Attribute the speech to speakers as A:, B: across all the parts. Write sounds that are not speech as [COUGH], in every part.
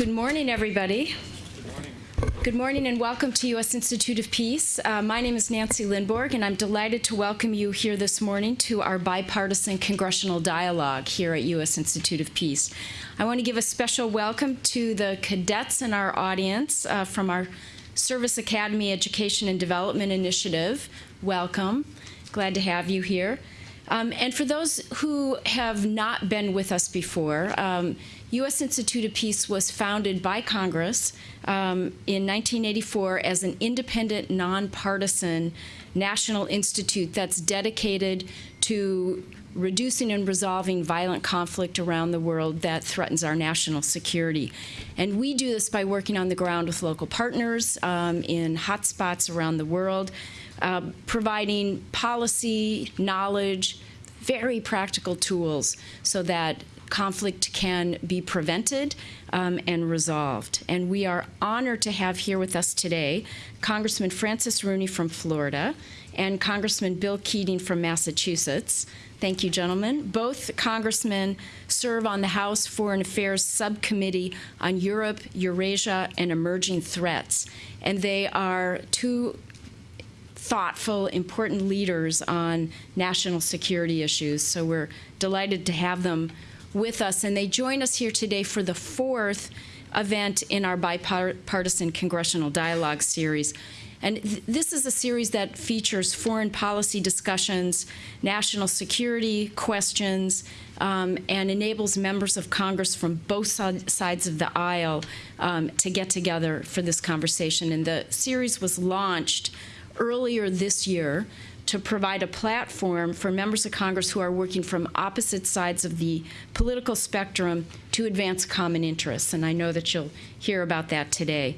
A: Good morning, everybody. Good morning and welcome to U.S. Institute of Peace. Uh, my name is Nancy Lindborg, and I'm delighted to welcome you here this morning to our bipartisan congressional dialogue here at U.S. Institute of Peace. I want to give a special welcome to the cadets in our audience uh, from our Service Academy Education and Development Initiative. Welcome. Glad to have you here. Um, and for those who have not been with us before, um, U.S. Institute of Peace was founded by Congress um, in 1984 as an independent, nonpartisan national institute that's dedicated to reducing and resolving violent conflict around the world that threatens our national security. And we do this by working on the ground with local partners um, in hotspots around the world, uh, providing policy, knowledge, very practical tools so that conflict can be prevented um, and resolved. And we are honored to have here with us today Congressman Francis Rooney from Florida and Congressman Bill Keating from Massachusetts. Thank you, gentlemen. Both congressmen serve on the House Foreign Affairs Subcommittee on Europe, Eurasia, and Emerging Threats. And they are two thoughtful, important leaders on national security issues. So we're delighted to have them with us. And they join us here today for the fourth event in our bipartisan congressional dialogue series. And th this is a series that features foreign policy discussions, national security questions, um, and enables members of Congress from both sides of the aisle um, to get together for this conversation. And the series was launched earlier this year to provide a platform for members of Congress who are working from opposite sides of the political spectrum to advance common interests. And I know that you'll hear about that today.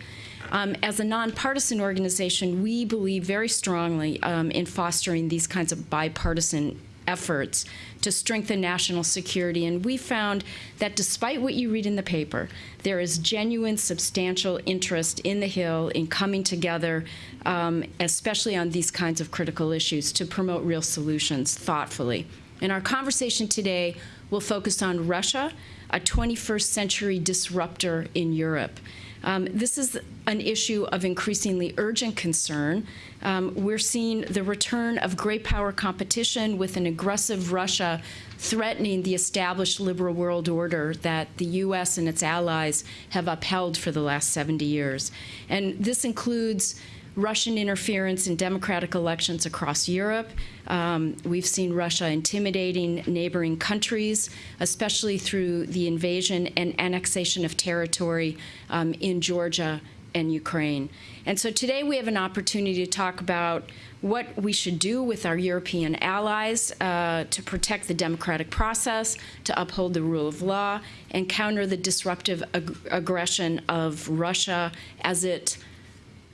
A: Um, as a nonpartisan organization, we believe very strongly um, in fostering these kinds of bipartisan efforts to strengthen national security. And we found that despite what you read in the paper, there is genuine, substantial interest in the Hill in coming together, um, especially on these kinds of critical issues, to promote real solutions thoughtfully. And our conversation today will focus on Russia, a 21st century disruptor in Europe. Um, this is an issue of increasingly urgent concern. Um, we're seeing the return of great power competition with an aggressive Russia threatening the established liberal world order that the U.S. and its allies have upheld for the last 70 years. And this includes Russian interference in democratic elections across Europe. Um, we've seen Russia intimidating neighboring countries, especially through the invasion and annexation of territory um, in Georgia and Ukraine. And so today we have an opportunity to talk about what we should do with our European allies uh, to protect the democratic process, to uphold the rule of law, and counter the disruptive ag aggression of Russia as it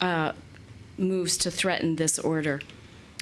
A: uh, moves to threaten this order.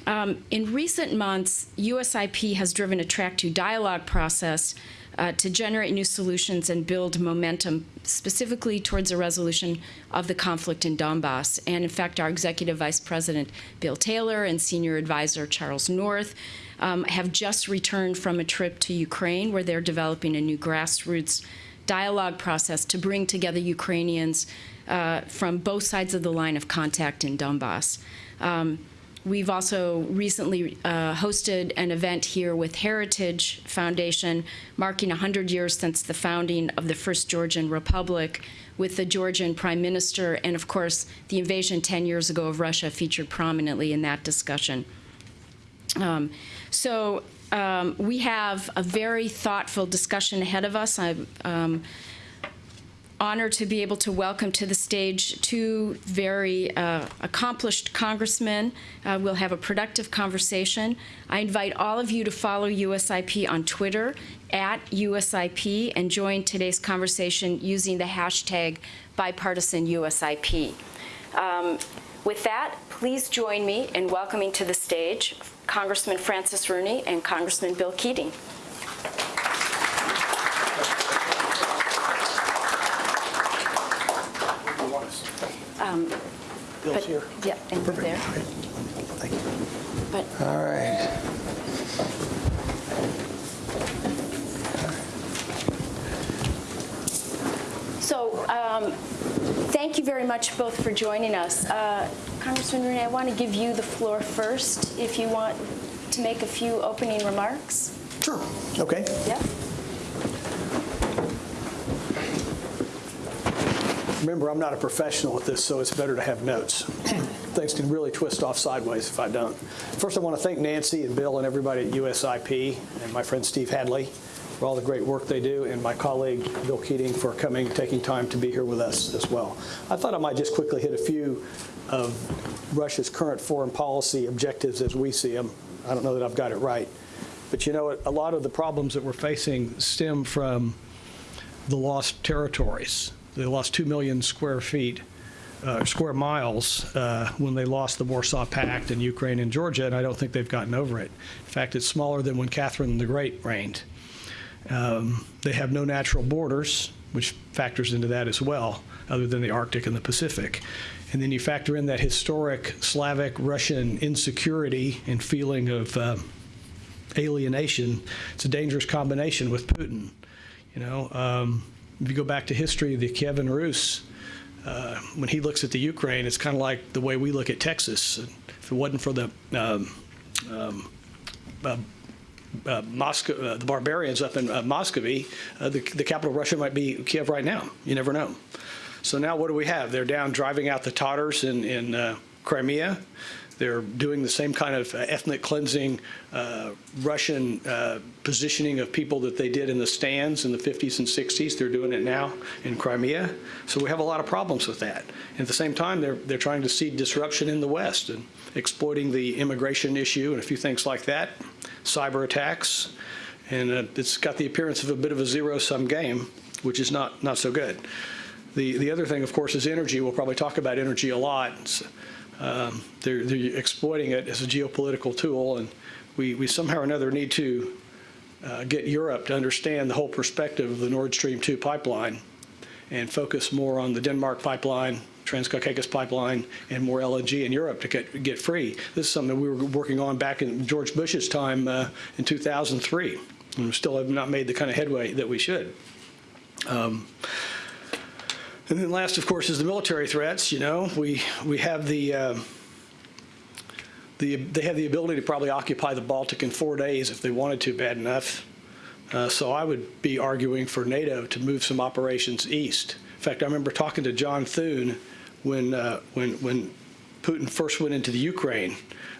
A: Um, in recent months, USIP has driven a track two dialogue process uh, to generate new solutions and build momentum specifically towards a resolution of the conflict in Donbass. And in fact, our executive vice president, Bill Taylor, and senior advisor, Charles North, um, have just returned from a trip to Ukraine where they're developing a new grassroots dialogue process to bring together Ukrainians uh, from both sides of the line of contact in Donbass. Um, we've also recently uh, hosted an event here with Heritage Foundation marking 100 years since the founding of the First Georgian Republic with the Georgian Prime Minister and of course the invasion 10 years ago of Russia featured prominently in that discussion. Um, so um, we have a very thoughtful discussion ahead of us. I, um, honored to be able to welcome to the stage two very uh, accomplished congressmen. Uh, we'll have a productive conversation. I invite all of you to follow USIP on Twitter at USIP and join today's conversation using the hashtag bipartisanUSIP. Um, with that, please join me in welcoming to the stage Congressman Francis Rooney and Congressman Bill Keating. Um,
B: Bill's
A: but,
B: here.
A: Yeah, and
B: Perfect.
A: there.
B: Thank you.
A: But
B: All right.
A: so um, Um, Thank you very much both for joining us. Uh, Congressman Rooney, I want to give you the floor first if you want to make a few opening remarks.
B: Sure. Okay.
A: Yeah?
B: Remember, I'm not a professional at this, so it's better to have notes. [CLEARS THROAT] Things can really twist off sideways if I don't. First, I want to thank Nancy and Bill and everybody at USIP and my friend Steve Hadley for all the great work they do, and my colleague Bill Keating for coming, taking time to be here with us as well. I thought I might just quickly hit a few of Russia's current foreign policy objectives as we see them. I don't know that I've got it right. But you know? A lot of the problems that we're facing stem from the lost territories. They lost 2 million square feet, uh, square miles uh, when they lost the Warsaw Pact in Ukraine and Georgia, and I don't think they've gotten over it. In fact, it's smaller than when Catherine the Great reigned. Um, they have no natural borders, which factors into that as well, other than the Arctic and the Pacific. And then you factor in that historic Slavic Russian insecurity and feeling of uh, alienation. It's a dangerous combination with Putin. You know, um, if you go back to history, the Kievan Rus, uh, when he looks at the Ukraine, it's kind of like the way we look at Texas. If it wasn't for the um, um, uh, uh, Moscow, uh, the barbarians up in uh, Muscovy, uh, the, the capital of Russia might be Kiev right now. You never know. So now what do we have? They're down driving out the Tatars in, in uh, Crimea. They're doing the same kind of ethnic cleansing Russian positioning of people that they did in the stands in the 50s and 60s. They're doing it now in Crimea. So we have a lot of problems with that. And at the same time, they're, they're trying to see disruption in the West and exploiting the immigration issue and a few things like that, cyber attacks. And uh, it's got the appearance of a bit of a zero-sum game, which is not, not so good. The, the other thing, of course, is energy. We'll probably talk about energy a lot. Um, they're, they're exploiting it as a geopolitical tool, and we, we somehow or another need to uh, get Europe to understand the whole perspective of the Nord Stream 2 pipeline and focus more on the Denmark pipeline, Transcaucasus pipeline, and more LNG in Europe to get, get free. This is something we were working on back in George Bush's time uh, in 2003, and we still have not made the kind of headway that we should. Um, and then last, of course, is the military threats. You know, we we have the uh, the they have the ability to probably occupy the Baltic in four days if they wanted to bad enough. Uh, so I would be arguing for NATO to move some operations east. In fact, I remember talking to John Thune when uh, when when Putin first went into the Ukraine.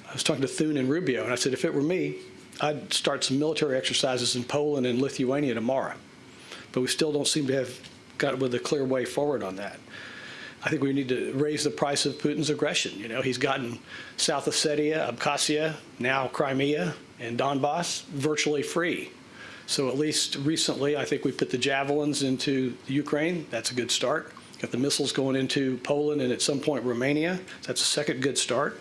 B: I was talking to Thune and Rubio, and I said, if it were me, I'd start some military exercises in Poland and Lithuania tomorrow. But we still don't seem to have got with a clear way forward on that. I think we need to raise the price of Putin's aggression. You know, he's gotten South Ossetia, Abkhazia, now Crimea, and Donbass virtually free. So at least recently, I think we put the javelins into the Ukraine. That's a good start. Got the missiles going into Poland and at some point Romania. That's a second good start.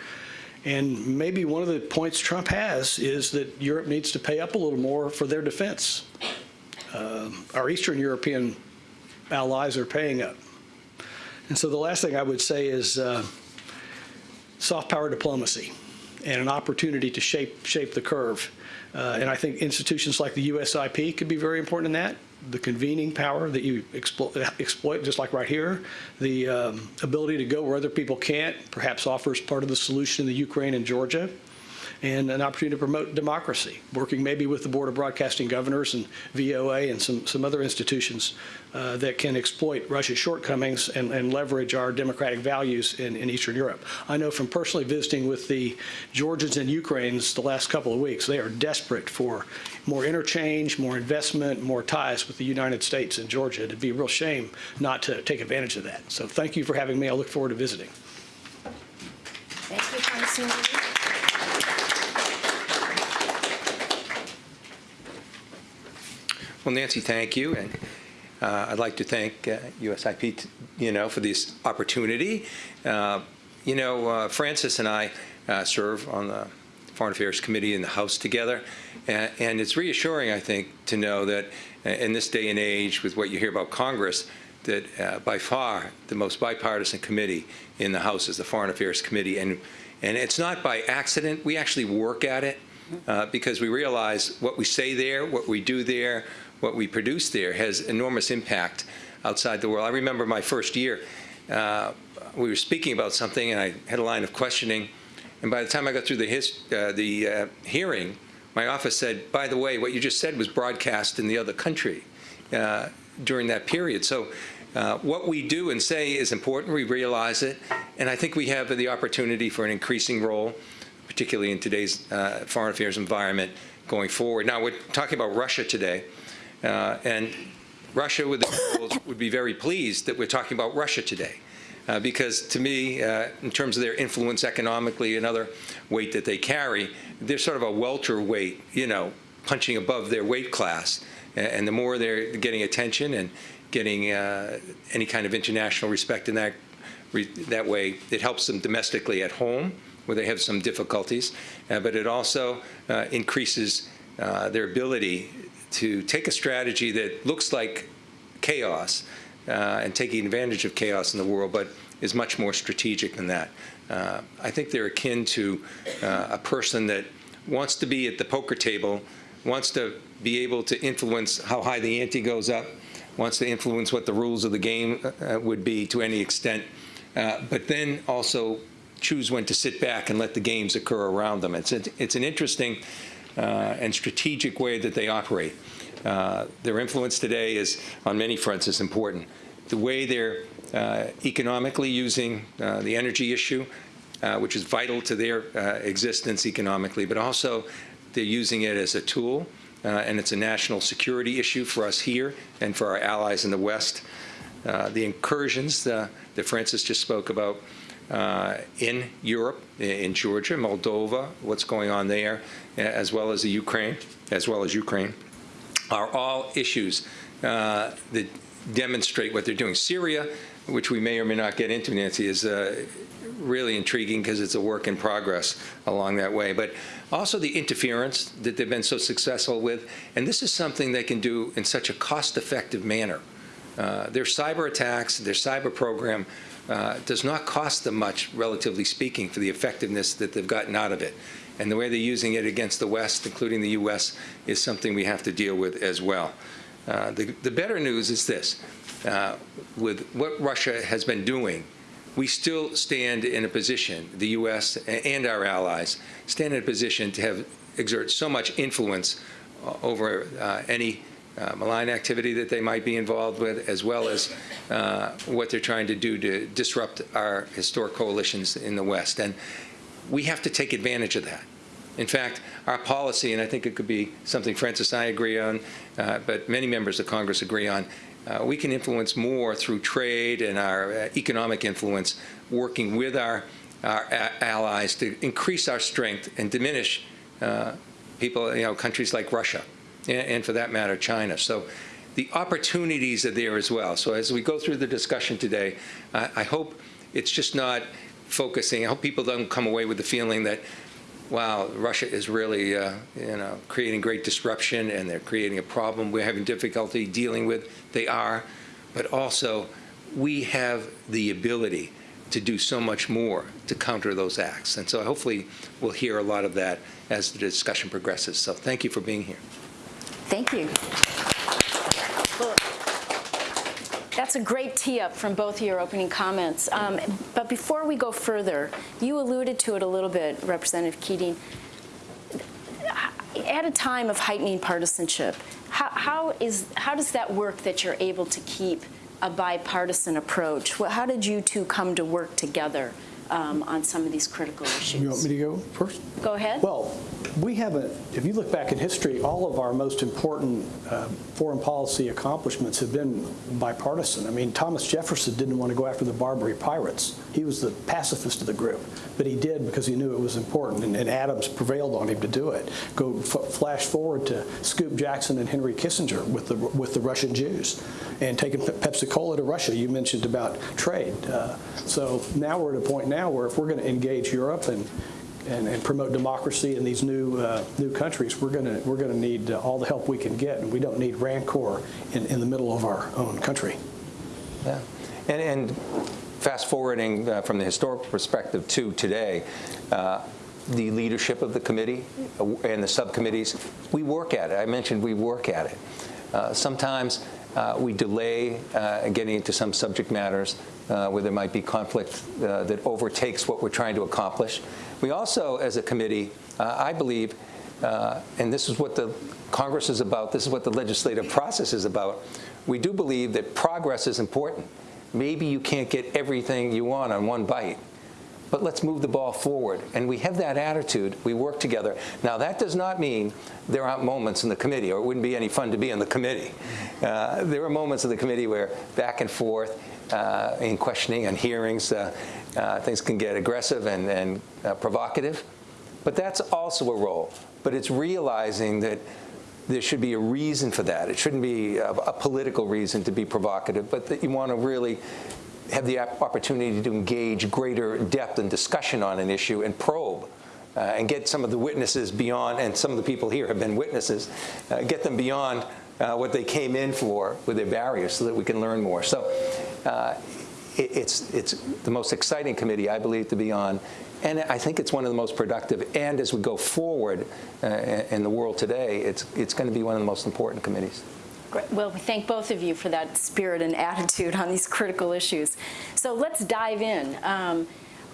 B: And maybe one of the points Trump has is that Europe needs to pay up a little more for their defense. Uh, our Eastern European allies are paying up. And so the last thing I would say is uh, soft power diplomacy and an opportunity to shape shape the curve. Uh, and I think institutions like the USIP could be very important in that. The convening power that you exploit, exploit just like right here, the um, ability to go where other people can't, perhaps offers part of the solution in the Ukraine and Georgia and an opportunity to promote democracy, working maybe with the Board of Broadcasting Governors and VOA and some, some other institutions uh, that can exploit Russia's shortcomings and, and leverage our democratic values in, in, Eastern Europe. I know from personally visiting with the Georgians and Ukrainians the last couple of weeks, they are desperate for more interchange, more investment, more ties with the United States and Georgia. It'd be a real shame not to take advantage of that. So thank you for having me. I look forward to visiting.
A: Thank you, Congressman.
C: Well, Nancy, thank you. And uh, I'd like to thank uh, USIP, you know, for this opportunity. Uh, you know, uh, Francis and I uh, serve on the Foreign Affairs Committee in the House together. And, and it's reassuring, I think, to know that uh, in this day and age, with what you hear about Congress, that by far the most bipartisan committee in the House is the Foreign Affairs Committee. And, and it's not by accident. We actually work at it. Because we realize what we say there, what we do there, what we produce there has enormous impact outside the world. I remember my first year, uh, we were speaking about something, and I had a line of questioning, and by the time I got through the, his, uh, the uh, hearing, my office said, by the way, what you just said was broadcast in the other country uh, during that period. So uh, what we do and say is important. We realize it. And I think we have the opportunity for an increasing role, particularly in today's uh, foreign affairs environment going forward. Now, we're talking about Russia today. Uh, and Russia would, would be very pleased that we're talking about Russia today. Uh, because to me, uh, in terms of their influence economically and other weight that they carry, they're sort of a welterweight, you know, punching above their weight class. And, and the more they're getting attention and getting uh, any kind of international respect in that, re that way, it helps them domestically at home, where they have some difficulties, uh, but it also uh, increases uh, their ability to take a strategy that looks like chaos uh, and taking advantage of chaos in the world, but is much more strategic than that. Uh, I think they're akin to uh, a person that wants to be at the poker table, wants to be able to influence how high the ante goes up, wants to influence what the rules of the game uh, would be to any extent, uh, but then also choose when to sit back and let the games occur around them. It's, it's an interesting uh, and strategic way that they operate. Uh, their influence today is, on many fronts, is important. The way they're uh, economically using uh, the energy issue, uh, which is vital to their uh, existence economically, but also they're using it as a tool, uh, and it's a national security issue for us here and for our allies in the West. the incursions that Francis just spoke about uh, in Europe, in Georgia, Moldova, what's going on there, as well as the Ukraine, as well as Ukraine, are all issues uh, that demonstrate what they're doing. Syria, which we may or may not get into, Nancy, is uh, really intriguing because it's a work in progress along that way. But also the interference that they've been so successful with, and this is something they can do in such a cost-effective manner. Uh, their cyber attacks, their cyber program uh, does not cost them much, relatively speaking, for the effectiveness that they've gotten out of it. And the way they're using it against the West, including the U.S., is something we have to deal with as well. Uh, the, the, better news is this. Uh, with what Russia has been doing, we still stand in a position, the U.S. and our allies, stand in a position to have exert so much influence uh, over uh, any uh, malign activity that they might be involved with, as well as uh, what they're trying to do to disrupt our historic coalitions in the West. And we have to take advantage of that. In fact, our policy, and I think it could be something Francis and I agree on, uh, but many members of Congress agree on, uh, we can influence more through trade and our uh, economic influence, working with our, our allies to increase our strength and diminish uh, people, you know, countries like Russia, and, and for that matter, China. So the opportunities are there as well. So as we go through the discussion today, I hope it's just not focusing. I hope people don't come away with the feeling that, wow, Russia is really, uh, you know, creating great disruption and they're creating a problem we're having difficulty dealing with. They are, but also we have the ability to do so much more to counter those acts. And so hopefully we'll hear a lot of that as the discussion progresses. So thank you for being here.
A: Thank you. That's a great tee up from both of your opening comments. Um, but before we go further, you alluded to it a little bit, Representative Keating. At a time of heightening partisanship, how, how, is, how does that work that you're able to keep a bipartisan approach? How did you two come to work together um, on some of these critical issues?
B: You want me to go first?
A: Go ahead.
B: Well, we haven't, if you look back in history, all of our most important uh, foreign policy accomplishments have been bipartisan. I mean, Thomas Jefferson didn't want to go after the Barbary pirates. He was the pacifist of the group, but he did because he knew it was important, and, and Adams prevailed on him to do it. Go flash forward to Scoop Jackson and Henry Kissinger with the with the Russian Jews, and taking Pepsi Cola to Russia. You mentioned about trade. Uh, so now we're at a point now where if we're going to engage Europe and and, and, promote democracy in these new uh, new countries, we're going to we're going to need uh, all the help we can get, and we don't need rancor in, in the middle of our own country.
C: Yeah, and, and fast forwarding uh, from the historical perspective to today. Uh, the leadership of the committee uh, and the subcommittees, we work at it. I mentioned we work at it. Uh, sometimes we delay getting into some subject matters uh, where there might be conflict uh, that overtakes what we're trying to accomplish. We also, as a committee, uh, I believe, uh, and this is what the Congress is about, this is what the legislative process is about, we do believe that progress is important. Maybe you can't get everything you want on one bite, but let's move the ball forward. And we have that attitude. We work together. Now, that does not mean there aren't moments in the committee, or it wouldn't be any fun to be in the committee. Uh, there are moments in the committee where back and forth uh, in questioning and hearings, uh, uh, things can get aggressive and, and uh, provocative. But that's also a role. But it's realizing that there should be a reason for that. It shouldn't be a, a political reason to be provocative, but that you want to really have the opportunity to engage greater depth and discussion on an issue and probe uh, and get some of the witnesses beyond, and some of the people here have been witnesses, uh, get them beyond uh, what they came in for with their barriers so that we can learn more. So uh, it, it's, it's the most exciting committee, I believe, to be on. And I think it's one of the most productive. And as we go forward uh, in the world today, it's, it's going to be one of the most important committees.
A: Great. Well, we thank both of you for that spirit and attitude on these critical issues. So let's dive in. Um,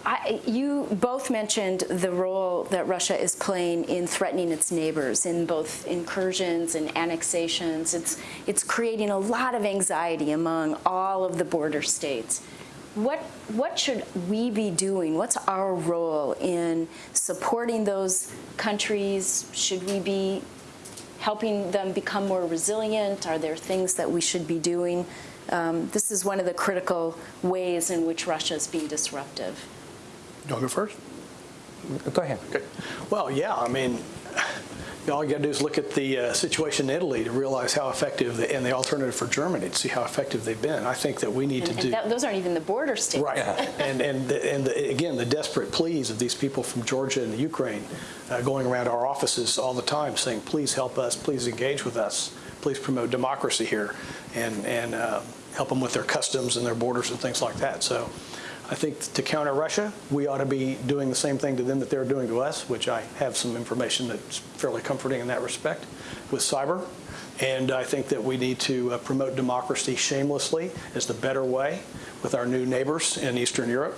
A: I, you both mentioned the role that Russia is playing in threatening its neighbors in both incursions and annexations. It's, it's creating a lot of anxiety among all of the border states. What, what should we be doing? What's our role in supporting those countries? Should we be helping them become more resilient? Are there things that we should be doing? Um, this is one of the critical ways in which Russia is being disruptive.
B: Do I go first?
C: Go ahead.
B: Okay. Well, yeah, I mean, [SIGHS] all you got to do is look at the uh, situation in Italy to realize how effective, the, and the alternative for Germany to see how effective they've been. I think that we need
A: And,
B: to do.
A: that, those aren't even the border states.
B: Right. [LAUGHS] And, and, the, and the, again, the desperate pleas of these people from Georgia and the Ukraine uh, going around our offices all the time saying, please help us, please engage with us, please promote democracy here, and, and uh, help them with their customs and their borders and things like that. So I think to counter Russia, we ought to be doing the same thing to them that they're doing to us, which I have some information that's fairly comforting in that respect with cyber. And I think that we need to uh, promote democracy shamelessly as the better way with our new neighbors in Eastern Europe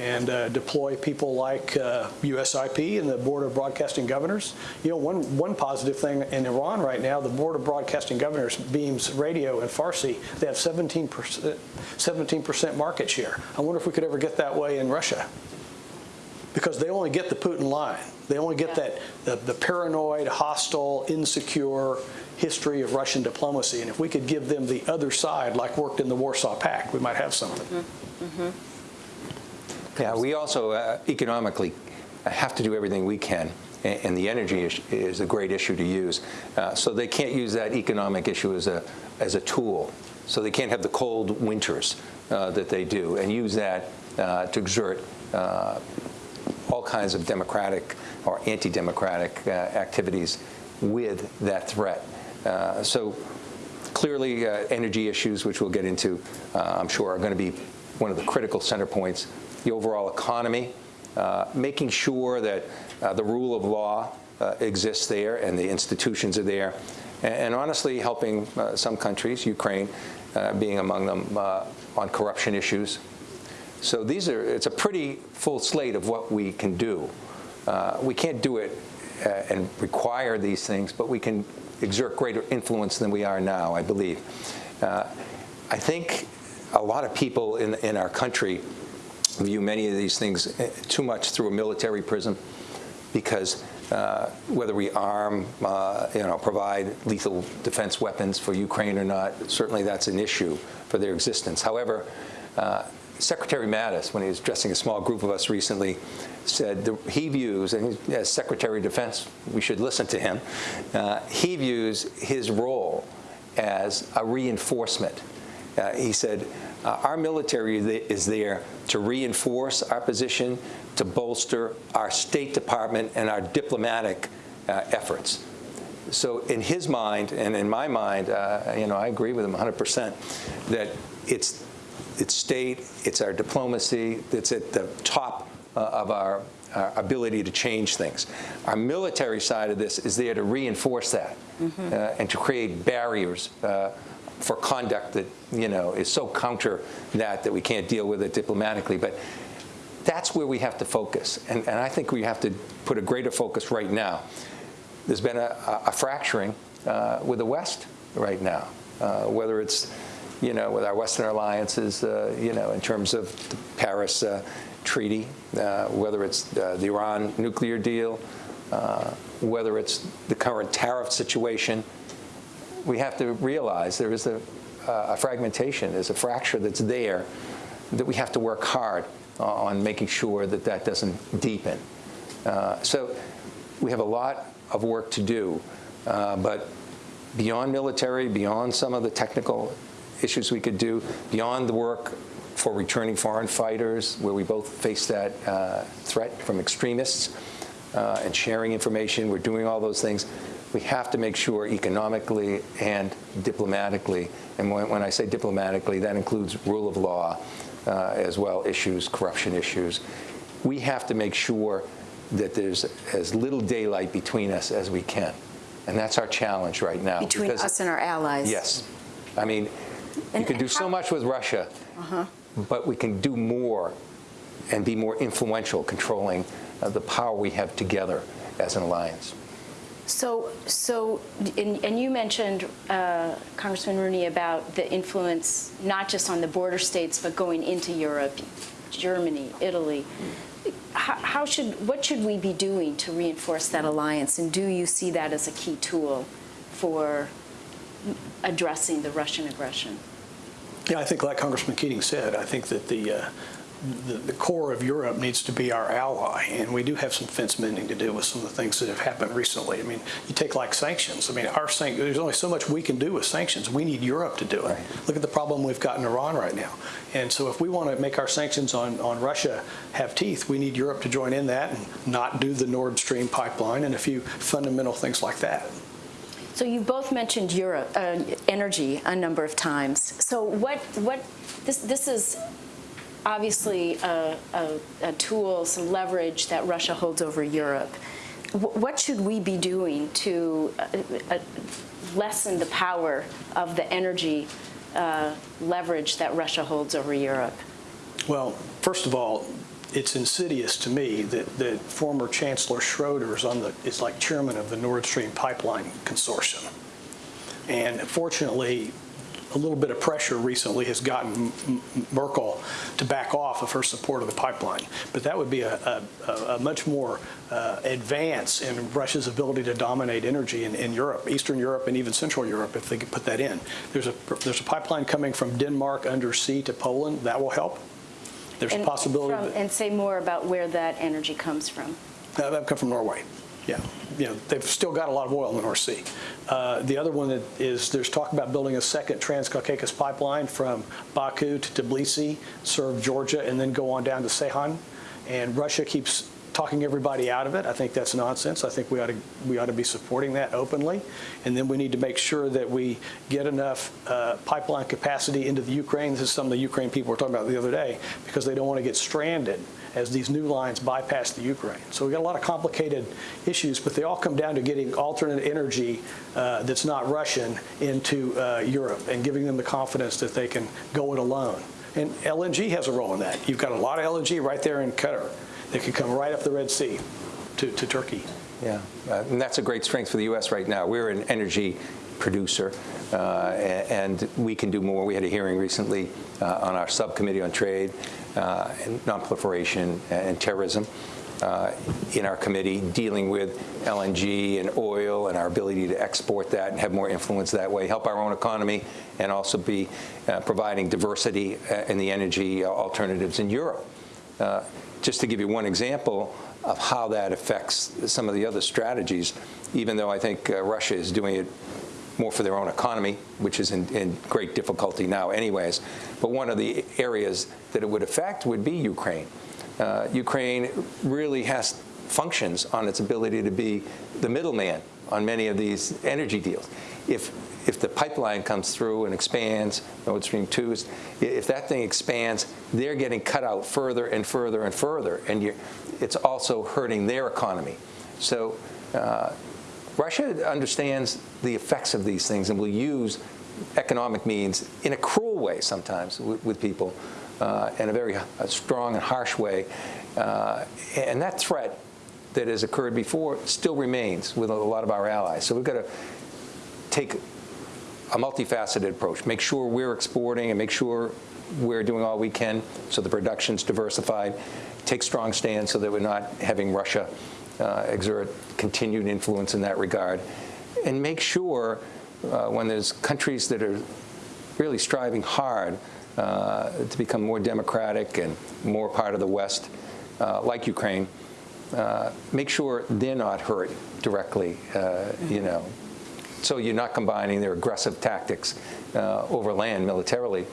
B: and uh, deploy people like uh, USIP and the Board of Broadcasting Governors. You know, one, one positive thing in Iran right now, the Board of Broadcasting Governors beams radio and Farsi. They have 17%, 17% market share. I wonder if we could ever get that way in Russia because they only get the Putin line. They only get that the, the paranoid, hostile, insecure history of Russian diplomacy. And if we could give them the other side, like worked in the Warsaw Pact, we might have something.
C: Yeah, we also uh, economically have to do everything we can, and the energy is, is a great issue to use. Uh, so they can't use that economic issue as a as a tool. So they can't have the cold winters uh, that they do, and use that uh, to exert uh, all kinds of democratic or anti-democratic uh, activities with that threat. Uh, so clearly, uh, energy issues, which we'll get into, uh, I'm sure, are going to be one of the critical center points. The overall economy, uh, making sure that uh, the rule of law uh, exists there and the institutions are there, and, and honestly helping uh, some countries, Ukraine uh, being among them, on corruption issues. So these are, it's a pretty full slate of what we can do. We can't do it and require these things, but we can exert greater influence than we are now, I believe. I think a lot of people in, in our country view many of these things eh, too much through a military prism because uh, whether we arm, uh, you know, provide lethal defense weapons for Ukraine or not, certainly that's an issue for their existence. However, uh, Secretary Mattis, when he was addressing a small group of us recently, said the, he views, and as Secretary of Defense, we should listen to him, uh, he views his role as a reinforcement. Uh, he said, uh, our military is there to reinforce our position, to bolster our State Department and our diplomatic uh, efforts. So in his mind and in my mind, uh, you know, I agree with him 100% that it's it's state, it's our diplomacy, it's at the top uh, of our, our ability to change things. Our military side of this is there to reinforce that uh, and to create barriers uh, for conduct that, you know, is so counter that that we can't deal with it diplomatically. But that's where we have to focus. And, and I think we have to put a greater focus right now. There's been a, a fracturing uh, with the West right now, uh, whether it's, you know, with our Western alliances, uh, you know, in terms of the Paris uh, Treaty, uh, whether it's uh, the Iran nuclear deal, whether it's the current tariff situation. We have to realize there is a, a fragmentation, there's a fracture that's there that we have to work hard on making sure that that doesn't deepen. Uh, so we have a lot of work to do, uh, but beyond military, beyond some of the technical issues we could do, beyond the work for returning foreign fighters, where we both face that uh, threat from extremists, uh, and sharing information, we're doing all those things. We have to make sure economically and diplomatically, and when, when I say diplomatically, that includes rule of law, uh, as well issues, corruption issues. We have to make sure that there's as little daylight between us as we can. And that's our challenge right now.
A: Between
C: because-
A: us and our allies.
C: Yes. I mean, you can do
A: and
C: so much with Russia, but we can do more and be more influential controlling uh, the power we have together as an alliance.
A: So, so, and, and you mentioned, uh, Congressman Rooney, about the influence not just on the border states, but going into Europe, Germany, Italy. How, how should, what should we be doing to reinforce that alliance? And do you see that as a key tool for addressing the Russian aggression?
B: Yeah, I think like Congressman Keating said, I think that the, uh, the, the core of Europe needs to be our ally, and we do have some fence mending to do with some of the things that have happened recently. I mean, you take like sanctions. I mean, our sanc- there's only so much we can do with sanctions. We need Europe to do it.
C: Right.
B: Look at the problem we've got in Iran right now. And so if we want to make our sanctions on, on Russia have teeth, we need Europe to join in that and not do the Nord Stream pipeline and a few fundamental things like that.
A: So you both mentioned Europe, uh, energy a number of times. So what, what, this, this is obviously a, a, a tool, some leverage that Russia holds over Europe. Wh- What should we be doing to uh, uh, lessen the power of the energy uh, leverage that Russia holds over Europe?
B: Well, first of all, it's insidious to me that, that former Chancellor Schroeder is on the is like chairman of the Nord Stream pipeline consortium, and fortunately, a little bit of pressure recently has gotten Merkel to back off of her support of the pipeline. But that would be a, a, a- much more uh, advance in Russia's ability to dominate energy in, in Europe, Eastern Europe, and even Central Europe, if they could put that in. There's a there's a pipeline coming from Denmark undersea to Poland that will help. There's a possibility
A: from-
B: that
A: And say more about where that energy comes from.
B: uh, that come from Norway. Yeah, you know, they've still got a lot of oil in the North Sea. Uh, the other one that is there's talk about building a second Transcaucasus pipeline from Baku to Tbilisi, serve Georgia, and then go on down to Ceyhan. And Russia keeps talking everybody out of it. I think that's nonsense. I think we ought to we ought to be supporting that openly, and then we need to make sure that we get enough uh, pipeline capacity into the Ukraine. This is some of the Ukraine people were talking about the other day because they don't want to get stranded as these new lines bypass the Ukraine. So we've got a lot of complicated issues, but they all come down to getting alternate energy uh, that's not Russian into uh, Europe and giving them the confidence that they can go it alone. And LNG has a role in that. You've got a lot of LNG right there in Qatar that can come right up the Red Sea to, to Turkey.
C: Yeah, uh, and that's a great strength for the U.S. right now. We're an energy producer, uh, and we can do more. We had a hearing recently uh, on our subcommittee on trade uh, and nonproliferation and terrorism uh, in our committee dealing with LNG and oil and our ability to export that and have more influence that way, help our own economy, and also be uh, providing diversity uh, in the energy alternatives in Europe. Uh, Just to give you one example of how that affects some of the other strategies, even though I think Russia is doing it more for their own economy, which is in, in great difficulty now anyways. But one of the areas that it would affect would be Ukraine. Uh, Ukraine really has functions on its ability to be the middleman on many of these energy deals. If if the pipeline comes through and expands, Nord Stream 2, is- if that thing expands, they're getting cut out further and further and further, and it's also hurting their economy. So uh, Russia understands the effects of these things and will use economic means in a cruel way sometimes with, with people, uh, in a very uh, strong and harsh way. Uh, and that threat that has occurred before still remains with a lot of our allies. So we've got to take a multifaceted approach, make sure we're exporting and make sure we're doing all we can so the production's diversified, take strong stands so that we're not having Russia uh, exert continued influence in that regard, and make sure uh, when there's countries that are really striving hard uh, to become more democratic and more part of the West, uh, like Ukraine, uh, make sure they're not hurt directly, uh, you know. So you're not combining their aggressive tactics over land militarily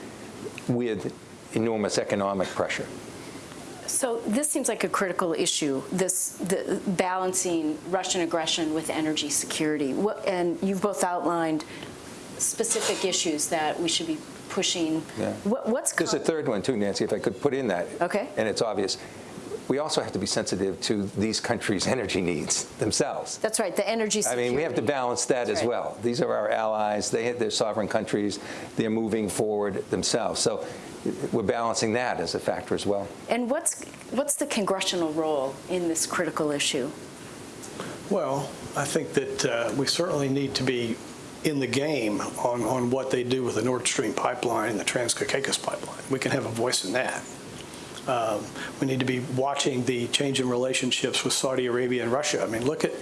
C: with enormous economic pressure.
A: So this seems like a critical issue, this the balancing Russian aggression with energy security. What, and you've both outlined specific issues that we should be pushing.
C: Yeah.
A: What, what's
C: There's a third one too, Nancy, if I could put in that.
A: Okay.
C: And it's obvious. We also have to be sensitive to these countries' [LAUGHS] energy needs themselves.
A: That's right, the energy
C: I mean, we have to balance that
A: That's
C: as
A: right.
C: well. These are our allies. They, they're sovereign countries. They're moving forward themselves. So we're balancing that as a factor as well.
A: And what's what's the congressional role in this critical issue?
B: Well, I think that uh, we certainly need to be in the game on, on what they do with the Nord Stream pipeline and the Trans-Caucasus pipeline. We can have a voice in that. Um, We need to be watching the change in relationships with Saudi Arabia and Russia. I mean, look at,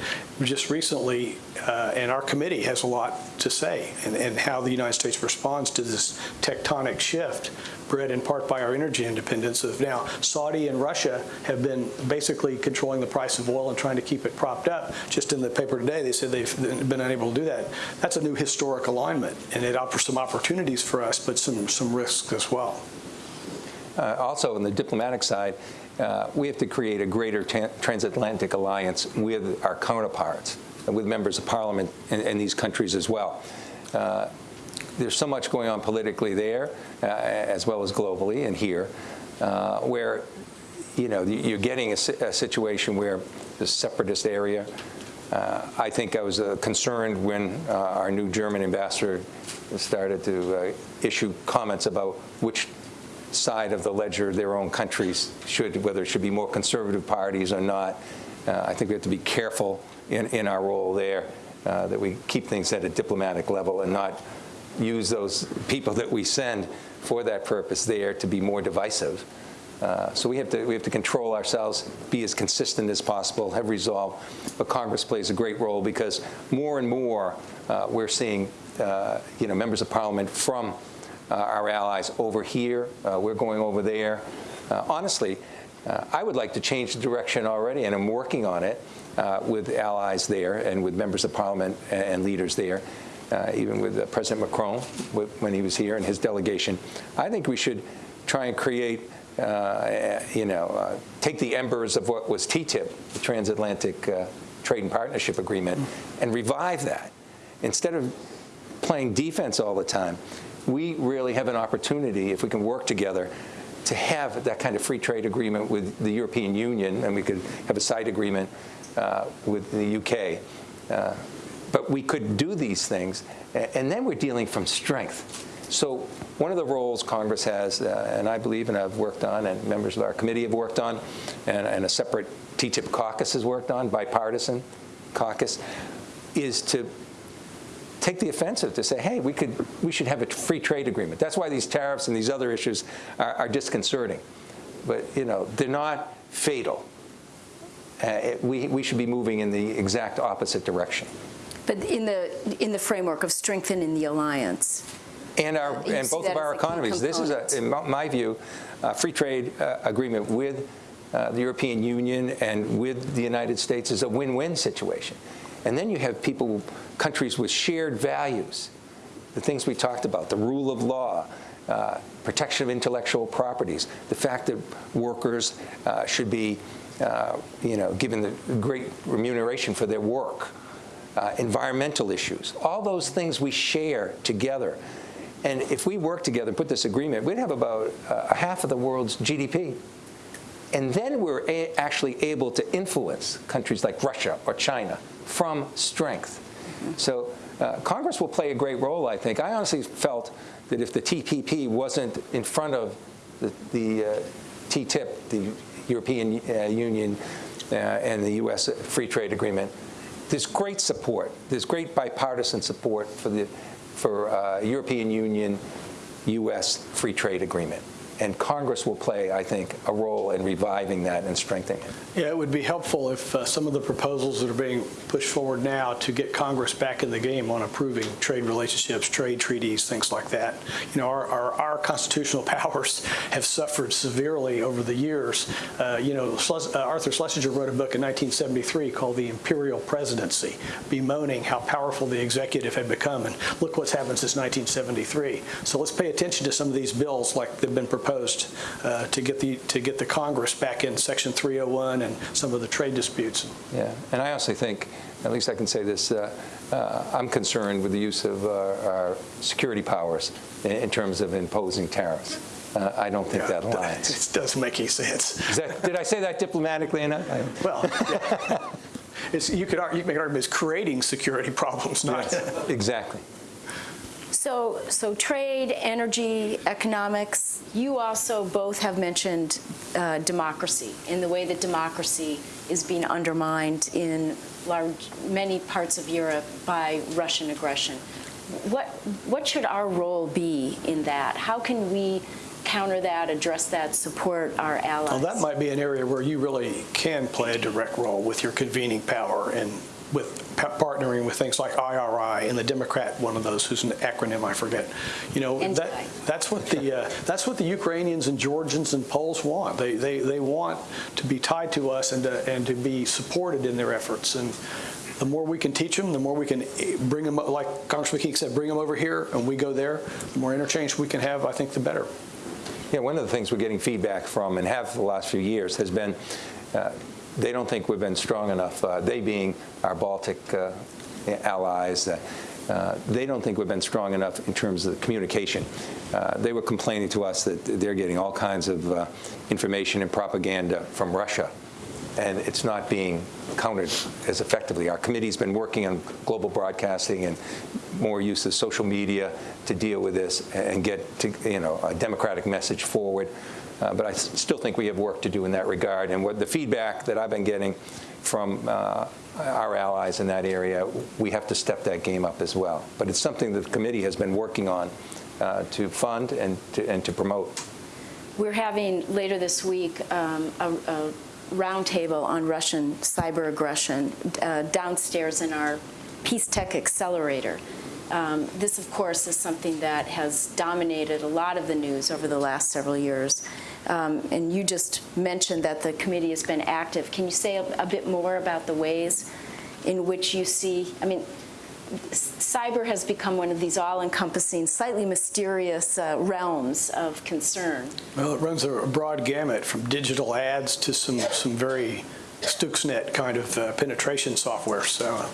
B: just recently, uh, and our committee has a lot to say, and and how the United States responds to this tectonic shift bred in part by our energy independence of now Saudi and Russia have been basically controlling the price of oil and trying to keep it propped up. Just in the paper today, they said they've been unable to do that. That's a new historic alignment, and it offers some opportunities for us, but some, some risks as well.
C: Uh, also, on the diplomatic side, uh, we have to create a greater tran- transatlantic alliance with our counterparts, with members of parliament in, in these countries as well. Uh, there's so much going on politically there, uh, as well as globally and here, uh, where you know you're getting a, a situation where the separatist area. Uh, I think I was concerned when our new German ambassador started to issue comments about which side of the ledger their own countries should, whether it should be more conservative parties or not. Uh, I think we have to be careful in, in our role there, uh, that we keep things at a diplomatic level and not use those people that we send for that purpose there to be more divisive. Uh, so we have to we have to control ourselves, be as consistent as possible, have resolve. But Congress plays a great role because more and more uh, we're seeing uh, you know members of Parliament from our allies over here. Uh, we're going over there. Uh, honestly, uh, I would like to change the direction already, and I'm working on it uh, with allies there and with members of Parliament and, leaders there. Uh, even with uh, President Macron when he was here and his delegation, I think we should try and create, uh, you know, uh, take the embers of what was TTIP, the Transatlantic uh, Trade and Partnership Agreement, and revive that. Instead of playing defense all the time, we really have an opportunity, if we can work together, to have that kind of free trade agreement with the European Union, and we could have a side agreement uh, with the UK. Uh, but we could do these things, and then we're dealing from strength. So one of the roles Congress has, uh, and I believe, and I've worked on, and members of our committee have worked on, and, and a separate TTIP caucus has worked on, bipartisan caucus, is to take the offensive to say, hey, we could, we should have a free trade agreement. That's why these tariffs and these other issues are, are disconcerting. But you know, they're not fatal. Uh, it- we, we should be moving in the exact opposite direction.
A: But in the in the framework of strengthening the alliance.
C: And our, and both of our
A: as a key
C: economies. This is, a, in my- my view, a free trade uh, agreement with uh, the European Union and with the United States is a win-win situation. And then you have people, countries with shared values, the things we talked about, the rule of law, uh, protection of intellectual properties, the fact that workers uh, should be, uh, you know, given the great remuneration for their work, uh, environmental issues, all those things we share together. And if we work together and put this agreement, we'd have about uh, half of the world's GDP. And then we're actually able to influence countries like Russia or China from strength. So uh, Congress will play a great role, I think. I honestly felt that if the TPP wasn't in front of the, the uh, TTIP, the European uh, Union uh, and the U.S. Free Trade Agreement, there's great support. There's great bipartisan support for the for uh, European Union U.S. Free Trade Agreement. And Congress will play, I think, a role in reviving that and strengthening it.
B: Yeah, it would be helpful if uh, some of the proposals that are being pushed forward now to get Congress back in the game on approving trade relationships, trade treaties, things like that. You know, our, our, our constitutional [LAUGHS] powers have suffered severely over the years. Uh, you know, Schles- uh, Arthur Schlesinger wrote a book in 1973 called The Imperial Presidency, bemoaning how powerful the executive had become. And look what's happened since 1973. So let's pay attention to some of these bills like they've been proposed uh, to get the to get the Congress back in Section 301 and some of the trade disputes.
C: Yeah, and I honestly think, at least I can say this, uh, uh, I'm concerned with the use of uh, our security powers in, in terms of imposing tariffs. Uh, I don't think that aligns. [LAUGHS]
B: It doesn't make any sense.
C: That, did I say that diplomatically enough? [LAUGHS]
B: Well, yeah. [LAUGHS] it's, you could argue, you could make an argument it's creating security problems, not.
C: Exactly.
A: So, so trade, energy, economics, you also both have mentioned uh, democracy and the way that democracy is being undermined in large, many parts of Europe by Russian aggression. What, what should our role be in that? How can we counter that, address that, support our allies?
B: Well, that might be an area where you really can play a direct role with your convening power and with partnering with things like IRI and the Democrat, one of those who's an acronym I forget. You know, that, that's what the uh, that's what the Ukrainians and Georgians and Poles want. They they they want to be tied to us and to, and to be supported in their efforts and. The more we can teach them, the more we can eh, bring them, like Congressman King said, bring them over here and we go there, the more interchange we can have, I think, the better.
C: Yeah, one of the things we're getting feedback from and have for the last few years has been uh, they don't think we've been strong enough, uh, they being our Baltic uh, allies, uh, uh, they don't think we've been strong enough in terms of communication. Uh, they were complaining to us that they're getting all kinds of uh, information and propaganda from Russia, and it's not being countered as effectively. Our committee's been working on global broadcasting and more use of social media to deal with this and get to, you know a democratic message forward. Uh, but I still think we have work to do in that regard. And what the feedback that I've been getting from uh, our allies in that area, we have to step that game up as well. But it's something that the committee has been working on uh, to fund and to, and to promote.
A: We're having later this week um, a, a roundtable on Russian cyber aggression uh, downstairs in our Peace Tech Accelerator. Um, this, of course, is something that has dominated a lot of the news over the last several years. Um, and you just mentioned that the committee has been active. Can you say a, a bit more about the ways in which you see? I mean, cyber has become one of these all-encompassing, slightly mysterious uh, realms of concern.
B: Well, it runs a broad gamut from digital ads to some, some very Stuxnet kind of uh, penetration software. So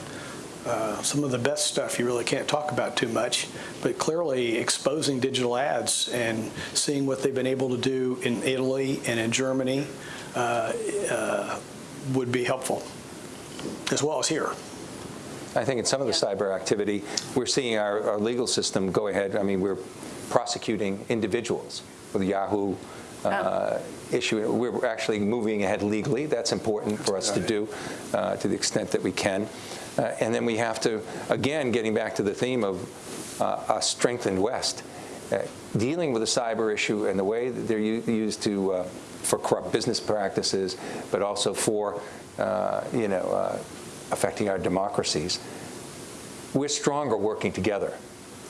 B: uh, some of the best stuff you really can't talk about too much, but clearly exposing digital ads and seeing what they've been able to do in Italy and in Germany uh, uh, would be helpful, as well as here.
C: I think in some of the cyber activity, we're seeing our, our legal system go ahead. I mean, we're prosecuting individuals with the Yahoo uh, issue. We're actually moving ahead legally. That's important for us to do uh, to the extent that we can. Uh, and then we have to, again, getting back to the theme of uh, a strengthened West, uh, dealing with the cyber issue and the way that they're used to uh, for corrupt business practices, but also for, uh, you know, uh, affecting our democracies. We're stronger working together.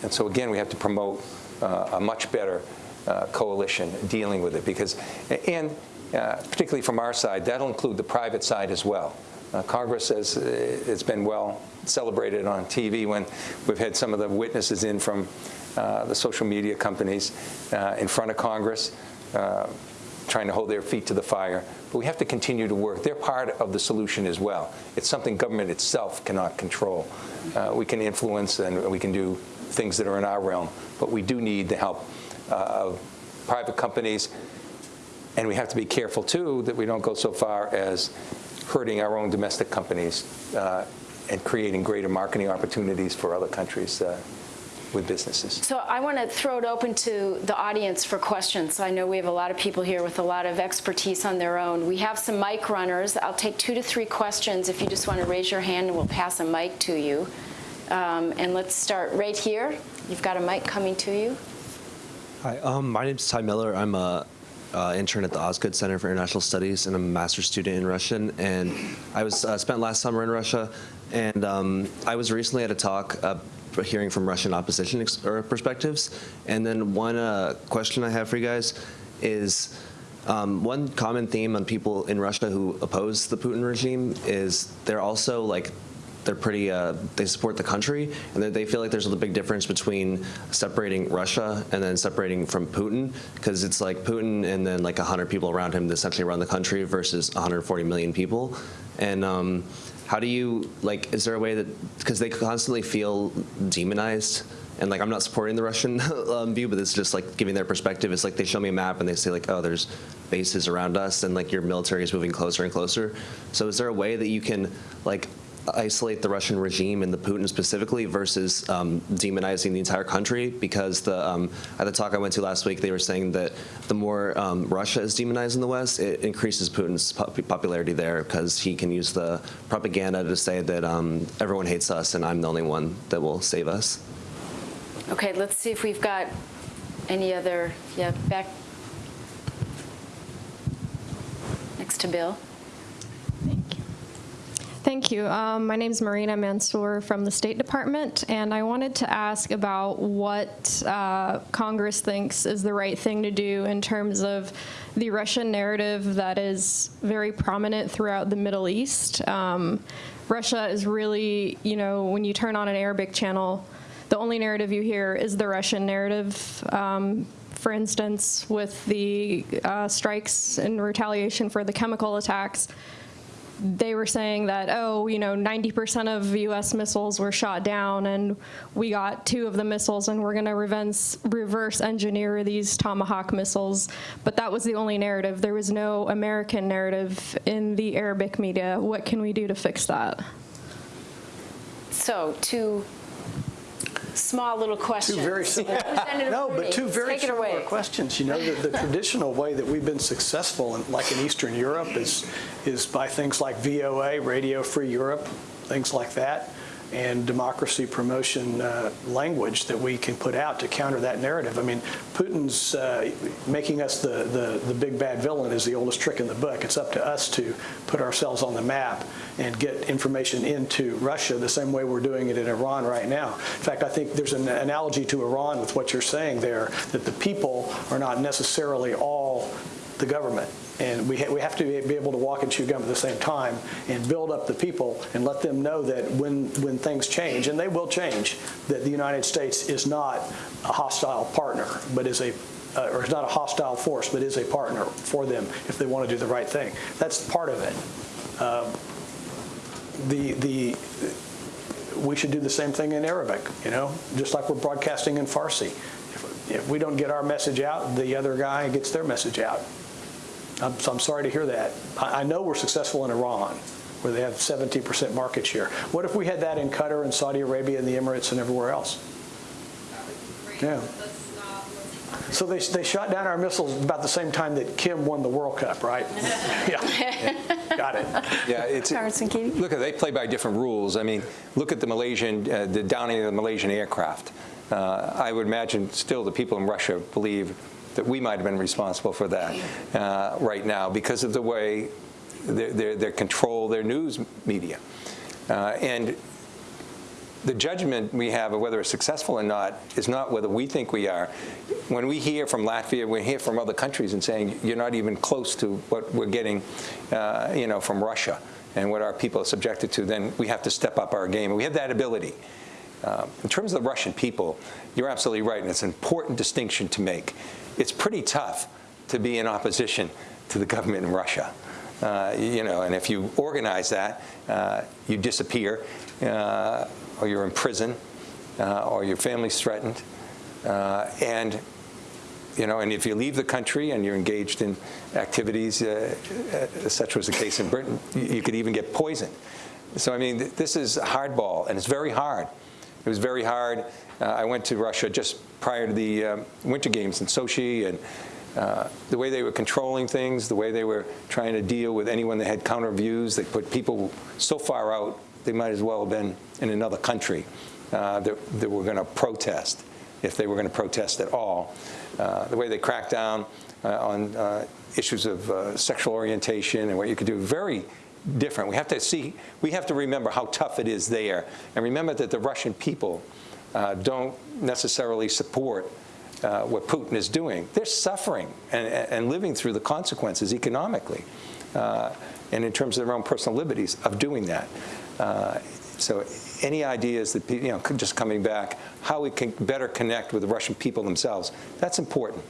C: And so again, we have to promote a much better coalition dealing with it because, and particularly from our side, that'll include the private side as well. Uh, Congress has uh, it's been well celebrated on TV when we've had some of the witnesses in from uh, the social media companies uh, in front of Congress uh, trying to hold their feet to the fire. But we have to continue to work. They're part of the solution as well. It's something government itself cannot control. Uh, we can influence and we can do things that are in our realm, but we do need the help of private companies. And we have to be careful, too, that we don't go so far as hurting our own domestic companies uh, and creating greater marketing opportunities for other countries uh, with businesses.
A: So I want to throw it open to the audience for questions. I know we have a lot of people here with a lot of expertise on their own. We have some mic runners. I'll take two to three questions if you just want to raise your hand and we'll pass a mic to you. Um, and let's start right here. You've got a mic coming to you.
D: Hi, um, my name is Ty Miller. I'm a uh, intern at the Osgood Center for International Studies, and a master's student in Russian. And I was uh, spent last summer in Russia, and um, I was recently at a talk uh, hearing from Russian opposition perspectives. And then one uh, question I have for you guys is. Um, one common theme on people in Russia who oppose the Putin regime is they're also like they're pretty uh, they support the country and they- feel like there's a big difference between separating Russia and then separating from Putin because it's like Putin and then like 100 people around him that essentially run the country versus 140 million people and um, how do you like is there a way that because they constantly feel demonized and like I'm not supporting the Russian [LAUGHS] um, view, but it's just like giving their perspective. It's like they show me a map and they say like, oh, there's bases around us, and like your military is moving closer and closer. So is there a way that you can like isolate the Russian regime and the Putin specifically versus um, demonizing the entire country? Because the um, at the talk I went to last week, they were saying that the more um, Russia is demonized in the West, it increases Putin's pop- popularity there because he can use the propaganda to say that um, everyone hates us and I'm the only one that will save us.
A: Okay, let's see if we've got any other, yeah, back next to Bill.
E: Thank you. Um, my name is Marina Mansour from the State Department, and I wanted to ask about what uh, Congress thinks is the right thing to do in terms of the Russian narrative that is very prominent throughout the Middle East. Um, Russia is really, you know, when you turn on an Arabic channel, the only narrative you hear is the Russian narrative. Um, for instance, with the uh, strikes in retaliation for the chemical attacks, they were saying that, oh, you know, 90% of U.S. missiles were shot down, and we got two of the missiles, and we're going to reverse, engineer these Tomahawk missiles. But that was the only narrative. There was no American narrative in the Arabic media. What can we do to fix that?
A: So, two small little questions. [LAUGHS]
B: Two very.
A: Representative
B: No, but two very similar
A: away.
B: questions. You know, the, the traditional way that we've been successful, in, like in Eastern Europe, is is by things like VOA, Radio Free Europe, things like that, and democracy promotion uh, language that we can put out to counter that narrative. I mean, Putin's uh, making us the, the the big bad villain is the oldest trick in the book. It's up to us to put ourselves on the map and get information into Russia the same way we're doing it in Iran right now. In fact, I think there's an analogy to Iran with what you're saying there, that the people are not necessarily all the government. And we, ha- we have to be able to walk and chew gum at the same time and build up the people and let them know that when, when things change, and they will change, that the United States is not a hostile partner, but is a uh, or is not a hostile force, but is a partner for them if they want to do the right thing. That's part of it. Um, the the we should do the same thing in Arabic, you know, just like we're broadcasting in Farsi. If, if we don't get our message out, the other guy gets their message out. I'm, so I'm sorry to hear that. I, I know we're successful in Iran, where they have 17% market share. What if we had that in Qatar and Saudi Arabia and the Emirates and everywhere else? Yeah. So they, they shot down our missiles about the same time that Kim won the World Cup, right? [LAUGHS] yeah. Got it.
C: Yeah, it's,
A: Congressman Keating?
C: look, they play by different rules. I mean, look at the Malaysian, uh, the downing of the Malaysian aircraft. Uh, I would imagine still the people in Russia believe that we might have been responsible for that uh, right now because of the way they control their news media. Uh, and the judgment we have of whether it's successful or not is not whether we think we are. When we hear from Latvia, we hear from other countries and saying you're not even close to what we're getting, uh, you know, from Russia and what our people are subjected to, then we have to step up our game. And we have that ability. Uh, in terms of the Russian people, you're absolutely right, and it's an important distinction to make. It's pretty tough to be in opposition to the government in Russia. Uh, you know, and if you organize that, uh, you disappear, uh, or you're in prison, uh, or your family's threatened, uh, and you know, and if you leave the country and you're engaged in activities, uh, such was the case in Britain, you could even get poisoned. So, I mean, this is hardball, and it's very hard. It was very hard. Uh, I went to Russia just prior to the um, Winter Games in Sochi, and uh, the way they were controlling things, the way they were trying to deal with anyone that had counter views, they put people so far out, they might as well have been in another country uh, that, that were going to protest, if they were going to protest at all. Uh, the way they cracked down uh, on uh, issues of sexual orientation and what you could do, very different. We have to see, we have to remember how tough it is there, and remember that the Russian people uh, don't necessarily support uh, what Putin is doing. They're suffering and, and living through the consequences economically uh, and in terms of their own personal liberties of doing that. Uh, so any ideas that, you know, just coming back, how we can better connect with the Russian people themselves, that's important.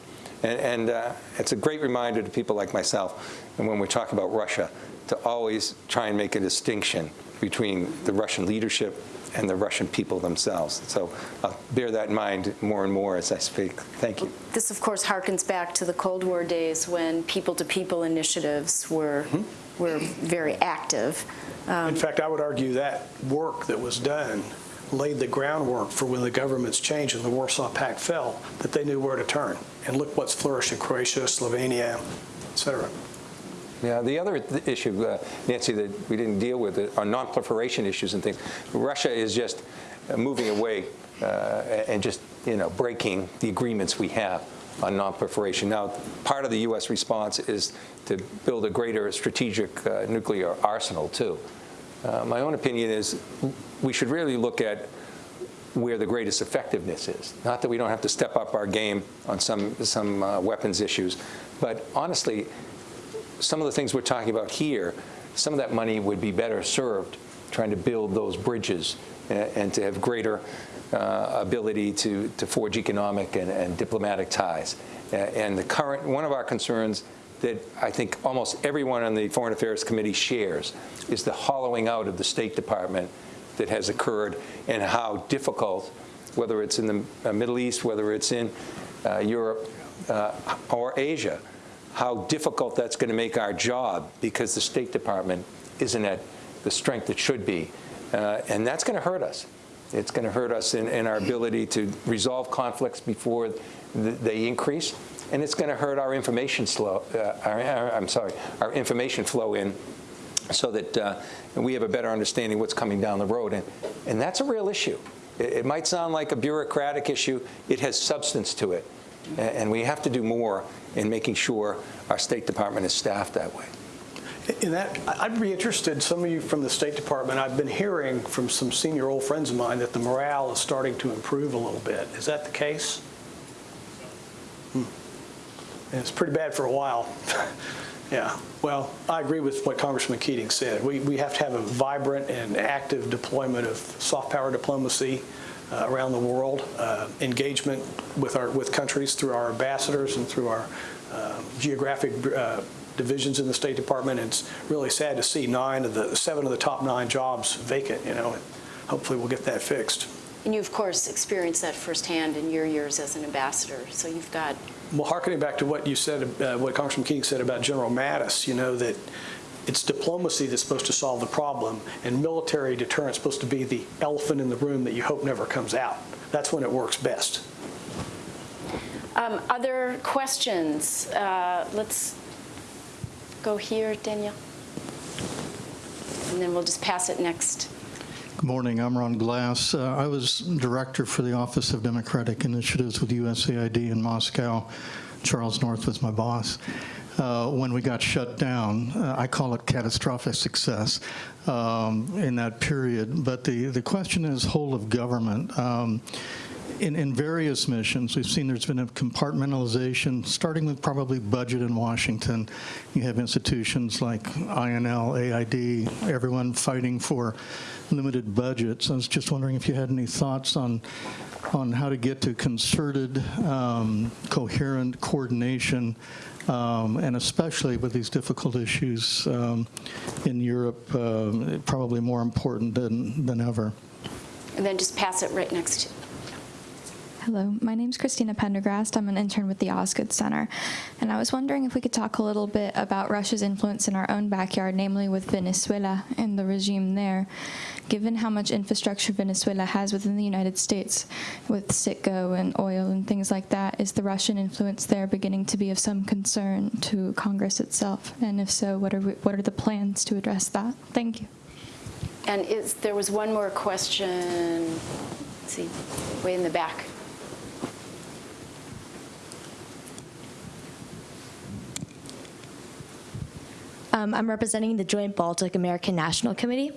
C: And, and uh, it's a great reminder to people like myself, and when we talk about Russia, to always try and make a distinction between the Russian leadership and the Russian people themselves. So I'll bear that in mind more and more as I speak. Thank you.
A: This, of course, harkens back to the Cold War days when people-to-people initiatives were, mm-hmm. were very active.
B: Um, in fact, I would argue that work that was done laid the groundwork for when the governments changed and the Warsaw Pact fell, that they knew where to turn. And look what's flourished in Croatia, Slovenia, et cetera.
C: Yeah, the other th- issue, uh, Nancy, that we didn't deal with are non-proliferation issues and things. Russia is just uh, moving away uh, and just, you know, breaking the agreements we have on non-proliferation. Now, part of the U.S. response is to build a greater strategic uh, nuclear arsenal, too. Uh, my own opinion is we should really look at where the greatest effectiveness is. Not that we don't have to step up our game on some, some uh, weapons issues, but honestly, some of the things we're talking about here, some of that money would be better served trying to build those bridges and, and to have greater uh, ability to, to forge economic and, and diplomatic ties. Uh, and the current, one of our concerns that I think almost everyone on the Foreign Affairs Committee shares is the hollowing out of the State Department that has occurred and how difficult, whether it's in the uh, Middle East, whether it's in uh, Europe uh, or Asia, how difficult that's going to make our job because the State Department isn't at the strength it should be. Uh, and that's going to hurt us. It's going to hurt us in, in our ability to resolve conflicts before th- they increase. And it's going to hurt our information slow, uh, our, our- I'm sorry, our information flow in so that uh, we have a better understanding what's coming down the road. And, and that's a real issue. It, it might sound like a bureaucratic issue. It has substance to it. A- And we have to do more in making sure our State Department is staffed that way.
B: In that, I'd be interested, some of you from the State Department, I've been hearing from some senior old friends of mine that the morale is starting to improve a little bit. Is that the case? Hmm. And It's pretty bad for a while. [LAUGHS] Yeah, well, I agree with what Congressman Keating said. We, we have to have a vibrant and active deployment of soft power diplomacy uh, around the world, uh, engagement with our, with countries through our ambassadors and through our uh, geographic uh, divisions in the State Department. It's really sad to see nine of the, seven of the top nine jobs vacant, you know. Hopefully we'll get that fixed.
A: And you, of course, experienced that firsthand in your years as an ambassador. So you've got
B: Well, harkening back to what you said, uh, what Congressman King said about General Mattis, you know, that it's diplomacy that's supposed to solve the problem, and military deterrence is supposed to be the elephant in the room that you hope never comes out. That's when it works best.
A: um, other questions. Uh, let's go here, Danielle. And then we'll just pass it next.
F: Good morning. I'm Ron Glass. Uh, I was director for the Office of Democratic Initiatives with USAID in Moscow. Charles North was my boss. Uh, when we got shut down, uh, I call it catastrophic success um, in that period. But the, the question is whole of government. Um, in, in various missions, we've seen there's been a compartmentalization, starting with probably budget in Washington. You have institutions like INL, AID, everyone fighting for limited budgets. I was just wondering if you had any thoughts on on how to get to concerted, um, coherent coordination, um, and especially with these difficult issues um, in Europe, um, probably more important than, than ever.
A: And then just pass it right next to.
G: Hello, my name is Christina Pendergrast. I'm an intern with the Osgood Center. And I was wondering if we could talk a little bit about Russia's influence in our own backyard, namely with Venezuela and the regime there. Given how much infrastructure Venezuela has within the United States with Citgo and oil and things like that, is the Russian influence there beginning to be of some concern to Congress itself? And if so, what are, we, what are the plans to address that? Thank you.
A: And is, there was one more question, let's see, way in the back.
H: Um, I'm representing the Joint Baltic American National Committee.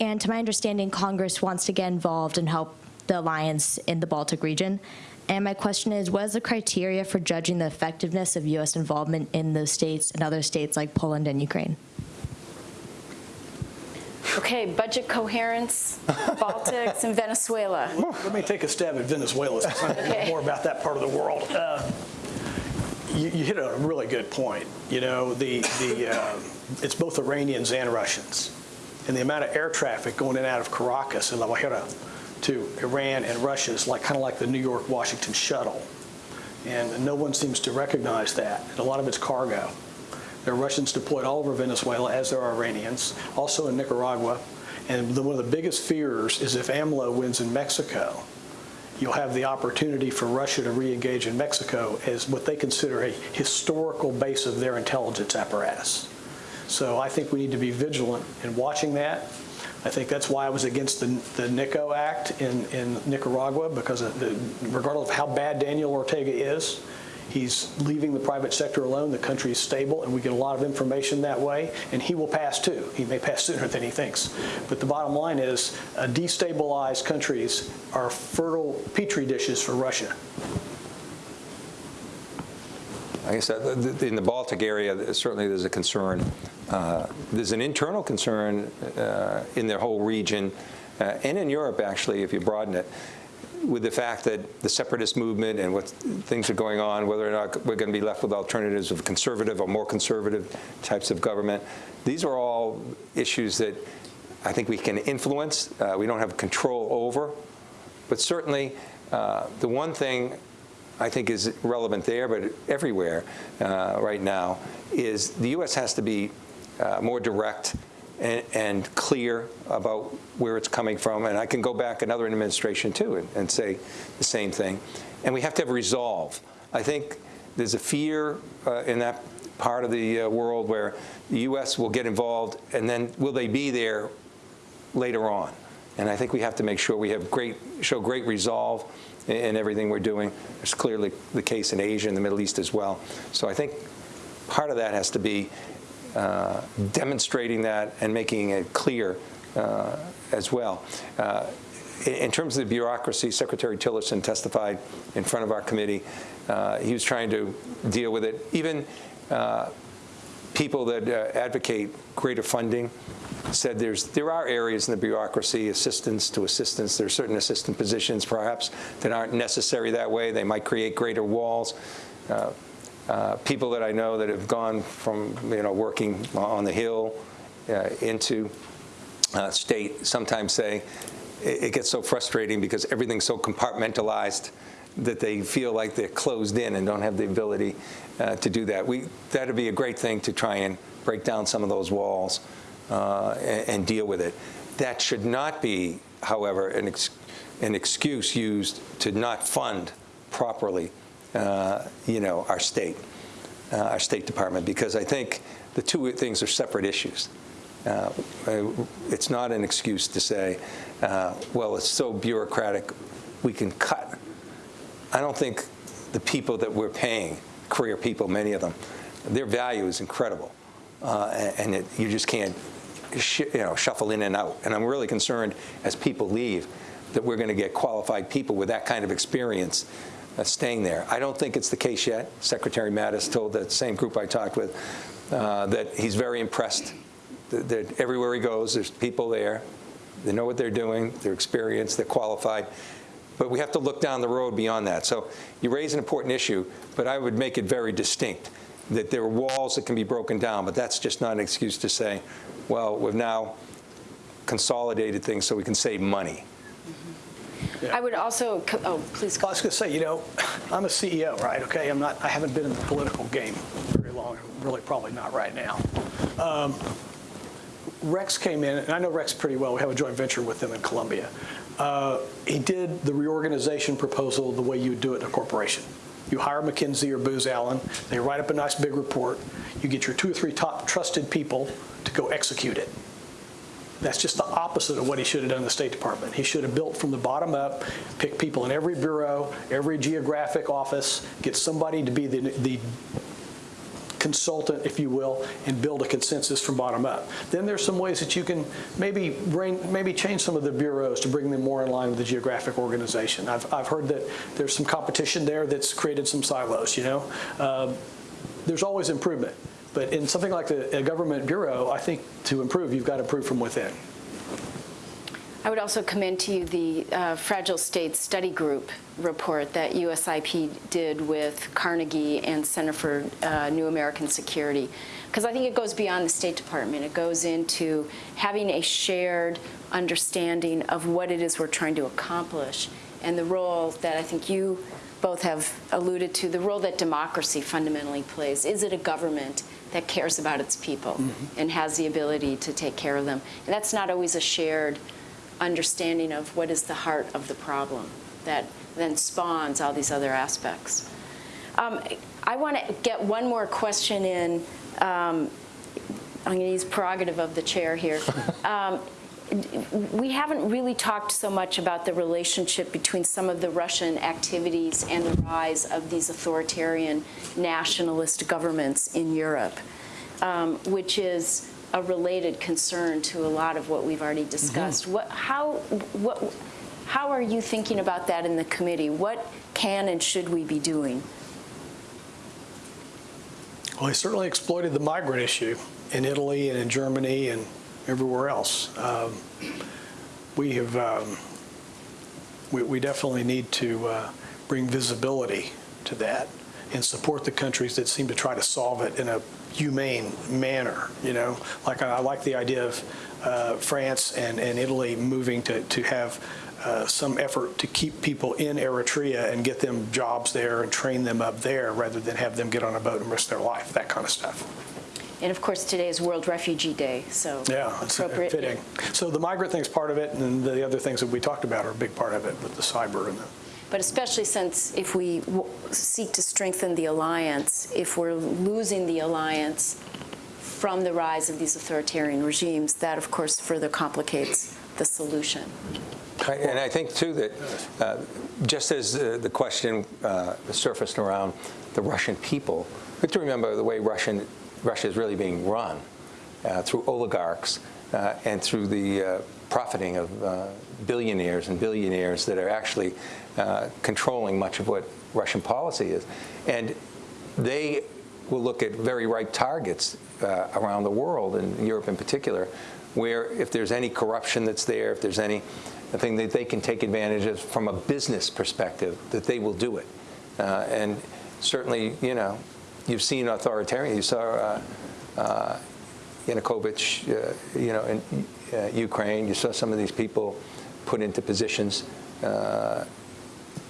H: And to my understanding, Congress wants to get involved and help the alliance in the Baltic region. And my question is, what is the criteria for judging the effectiveness of U.S. involvement in those states and other states like Poland and Ukraine?
A: Okay, budget coherence, [LAUGHS] Baltics, and Venezuela.
B: Let me take a stab at Venezuela since I know
A: Okay.
B: more about that part of the world. Uh, You you hit a really good point. You know, the, the, uh, it's both Iranians and Russians. And the amount of air traffic going in and out of Caracas and La Guajira to Iran and Russia is like, kind of like the New York-Washington shuttle. And no one seems to recognize that. And a lot of it's cargo. There are Russians deployed all over Venezuela, as there are Iranians, also in Nicaragua. And the, one of the biggest fears is if AMLO wins in Mexico, you'll have the opportunity for Russia to re-engage in Mexico as what they consider a historical base of their intelligence apparatus. So I think we need to be vigilant in watching that. I think that's why I was against the, the NICA Act in, in Nicaragua, because the, regardless of how bad Daniel Ortega is, he's leaving the private sector alone, the country is stable, and we get a lot of information that way, and he will pass too. He may pass sooner than he thinks. But the bottom line is, uh, destabilized countries are fertile petri dishes for Russia.
C: I guess uh, in the Baltic area, certainly there's a concern. Uh, There's an internal concern uh, in the whole region, uh, and in Europe, actually, if you broaden it, with the fact that the separatist movement and what things are going on, whether or not we're going to be left with alternatives of conservative or more conservative types of government. These are all issues that I think we can influence. Uh, We don't have control over. But certainly, uh, the one thing I think is relevant there, but everywhere uh, right now, is the U.S. has to be uh, more direct and, and clear about where it's coming from. And I can go back another administration too and, and say the same thing. And we have to have resolve. I think there's a fear uh, in that part of the uh, world where the U.S. will get involved, and then will they be there later on. And I think we have to make sure we have great, show great resolve in, in everything we're doing. It's clearly the case in Asia and the Middle East as well. So I think part of that has to be uh, demonstrating that and making it clear uh, as well. Uh, in, terms of the bureaucracy, Secretary Tillerson testified in front of our committee. Uh, he was trying to deal with it. Even uh, people that advocate greater funding said there's there are areas in the bureaucracy, assistance to assistance. There are certain assistant positions, perhaps, that aren't necessary that way. They might create greater walls. Uh, people that I know that have gone from you know working on the Hill uh, into uh, state sometimes say it, it gets so frustrating because everything's so compartmentalized that they feel like they're closed in and don't have the ability uh, to do that. We that'd be a great thing to try and break down some of those walls uh, and, and deal with it. That should not be, however, an, ex, an excuse used to not fund properly, you know, our state, uh, our State Department, because I think the two things are separate issues. Uh, it's not an excuse to say, uh, well, it's so bureaucratic, we can cut. I don't think the people that we're paying, career people, many of them, their value is incredible, uh, and it, you just can't, you know, shuffle in and out. And I'm really concerned as people leave that we're going to get qualified people with that kind of experience uh, staying there. I don't think it's the case yet. Secretary Mattis told that same group I talked with uh, that he's very impressed that, that everywhere he goes, there's people there. They know what they're doing, they're experienced, they're qualified. But we have to look down the road beyond that. So you raise an important issue, but I would make it very distinct that there are walls that can be broken down, but that's just not an excuse to say, well, we've now consolidated things so we can save money.
A: I would also, oh, please
B: I was going to say, you know, [LAUGHS] I'm a CEO, right? Okay, I'm not. I haven't been in the political game very long. Really, probably not right now. Um, Rex came in, and I know Rex pretty well. We have a joint venture with them in Colombia. Uh, he did the reorganization proposal the way you would do it in a corporation. You hire McKinsey or Booz Allen. They write up a nice big report. You get your two or three top trusted people to go execute it. That's just the opposite of what he should have done in the State Department. He should have built from the bottom up, pick people in every bureau, every geographic office, get somebody to be the, the consultant, if you will, and build a consensus from bottom up. Then there's some ways that you can maybe bring, maybe change some of the bureaus to bring them more in line with the geographic organization. I've, I've heard that there's some competition there that's created some silos, you know? Um, there's always improvement. But in something like the, a government bureau, I think to improve, you've got to improve from within.
A: I would also commend to you the uh, Fragile States Study Group report that USIP did with Carnegie and Center for uh, New American Security, because I think it goes beyond the State Department. It goes into having a shared understanding of what it is we're trying to accomplish and the role that I think you both have alluded to, the role that democracy fundamentally plays. Is it a government that cares about its people and has the ability to take care of them? And that's not always a shared understanding of what is the heart of the problem that then spawns all these other aspects. Um, I want to get one more question in. Um, I'm going to use prerogative of the chair here. [LAUGHS] Um, we haven't really talked so much about the relationship between some of the Russian activities and the rise of these authoritarian nationalist governments in Europe, um, which is a related concern to a lot of what we've already discussed. What, how, what, how are you thinking about that in the committee? What can and should we be doing?
B: Well, he certainly exploited the migrant issue in Italy and in Germany and everywhere else. Um, we have, um, we, we definitely need to uh, bring visibility to that and support the countries that seem to try to solve it in a humane manner. You know, like I, I like the idea of uh, France and, and Italy moving to, to have uh, some effort to keep people in Eritrea and get them jobs there and train them up there rather than have them get on a boat and risk their life, that kind of stuff.
A: And of course, today is World Refugee Day, so
B: Yeah, it's
A: appropriate.
B: fitting. So the migrant thing's part of it, and the other things that we talked about are a big part of it with the cyber and the
A: But especially since if we w- seek to strengthen the alliance, if we're losing the alliance from the rise of these authoritarian regimes, that of course further complicates the solution.
C: I- And I think, too, that uh, just as uh, the question uh, surfaced around the Russian people, we have to remember the way Russian, Russia is really being run uh, through oligarchs uh, and through the uh, profiting of uh, billionaires and billionaires that are actually uh, controlling much of what Russian policy is. And they will look at very ripe targets around the world, and Europe in particular, where if there's any corruption that's there, if there's any thing that they can take advantage of from a business perspective, that they will do it. Uh, and certainly, you know, you've seen authoritarian. You saw uh, uh, Yanukovych, uh, you know, in uh, Ukraine. You saw some of these people put into positions uh,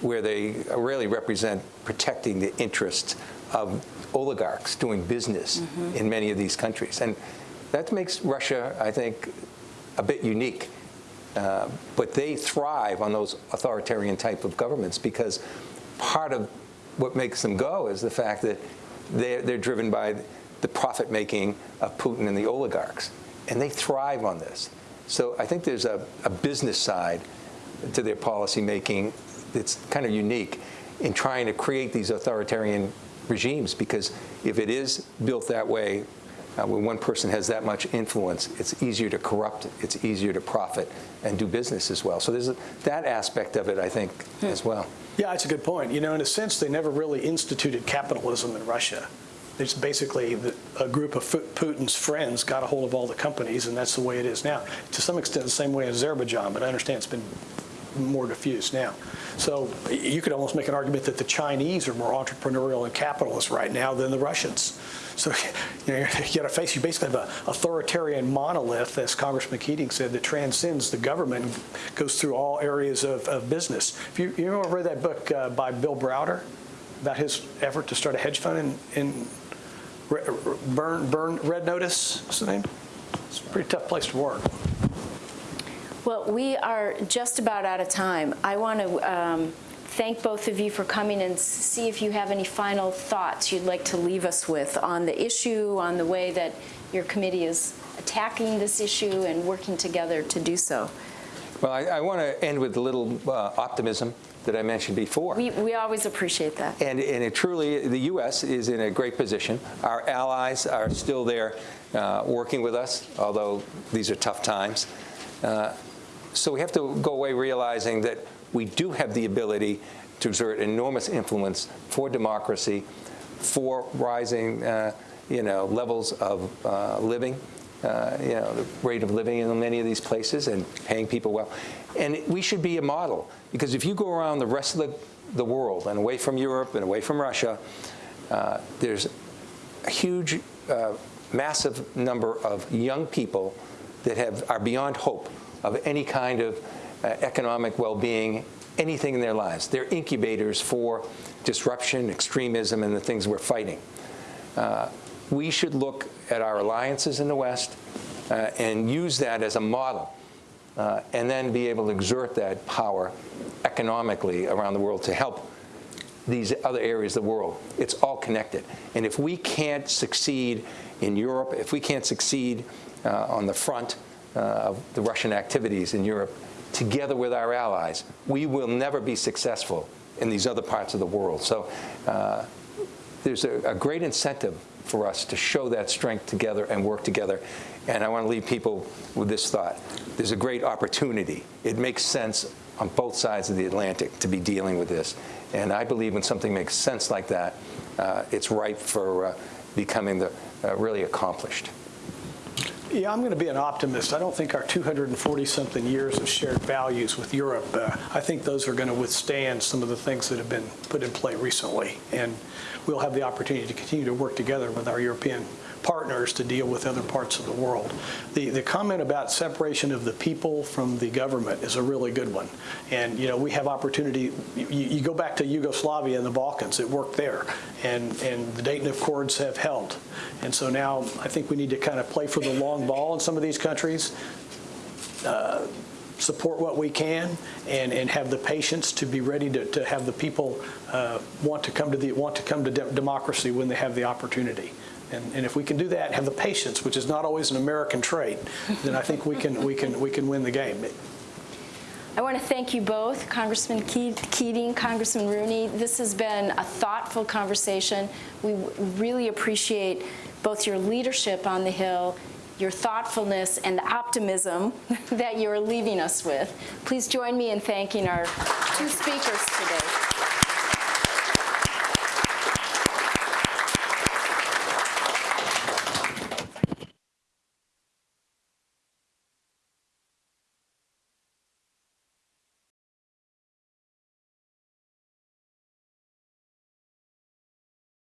C: where they really represent protecting the interests of oligarchs doing business in many of these countries. And that makes Russia, I think, a bit unique. Uh, but they thrive on those authoritarian type of governments because part of what makes them go is the fact that they're, they're driven by the profit making of Putin and the oligarchs. And they thrive on this. So I think there's a, a business side to their policy making that's kind of unique in trying to create these authoritarian regimes because if it is built that way, uh, when one person has that much influence, it's easier to corrupt, it's easier to profit and do business as well. So there's a, that aspect of it, I think, as well.
B: Yeah, that's a good point. You know, in a sense, they never really instituted capitalism in Russia. It's basically the, a group of Putin's friends got a hold of all the companies, and that's the way it is now. To some extent, the same way as Azerbaijan, but I understand it's been more diffused now. So you could almost make an argument that the Chinese are more entrepreneurial and capitalist right now than the Russians. So [LAUGHS] you, know, you got to face, you basically have an authoritarian monolith, as Congressman Keating said, that transcends the government and goes through all areas of, of business. If you, you ever read that book uh, by Bill Browder about his effort to start a hedge fund in, in Burn, Burn, Red Notice, what's the name? It's a pretty tough place to work.
A: Well, we are just about out of time. I want to um, thank both of you for coming and see if you have any final thoughts you'd like to leave us with on the issue, on the way that your committee is attacking this issue and working together to do so.
C: Well, I, I want to end with a little uh, optimism that I mentioned before.
A: We, we always appreciate that.
C: And, and it truly, the U.S. is in a great position. Our allies are still there uh, working with us, although these are tough times. Uh, so we have to go away realizing that we do have the ability to exert enormous influence for democracy, for rising, uh, you know, levels of uh, living, uh, you know, the rate of living in many of these places and paying people well. And we should be a model because if you go around the rest of the, the world and away from Europe and away from Russia, uh, there's a huge, uh, massive number of young people that have, are beyond hope of any kind of uh, economic well-being, anything in their lives. They're incubators for disruption, extremism, and the things we're fighting. Uh, we should look at our alliances in the West uh, and use that as a model, uh, and then be able to exert that power economically around the world to help these other areas of the world. It's all connected. And if we can't succeed in Europe, if we can't succeed uh, on the front of the Russian activities in Europe, together with our allies, we will never be successful in these other parts of the world. So uh, there's a, a great incentive for us to show that strength together and work together. And I want to leave people with this thought. There's a great opportunity. It makes sense on both sides of the Atlantic to be dealing with this. And I believe when something makes sense like that, uh, it's ripe for uh, becoming the, uh, really accomplished.
B: Yeah, I'm going to be an optimist. I don't think our 240-something years of shared values with Europe, uh, I think those are going to withstand some of the things that have been put in play recently. And we'll have the opportunity to continue to work together with our European partners to deal with other parts of the world. The, the comment about separation of the people from the government is a really good one. And, you know, we have opportunity. You, you go back to Yugoslavia and the Balkans, it worked there. And, and the Dayton Accords have held. And so now I think we need to kind of play for the long ball in some of these countries. Uh, support what we can and, and have the patience to be ready to, to have the people uh, want to come to the want to come to de democracy when they have the opportunity. And, and if we can do that, have the patience, which is not always an American trait, then I think we can we can we can win the game.
A: I want to thank you both, Congressman Keating, Congressman Rooney. This has been a thoughtful conversation. We really appreciate both your leadership on the Hill, your thoughtfulness, and the optimism [LAUGHS] that you're leaving us with. Please join me in thanking our two speakers today.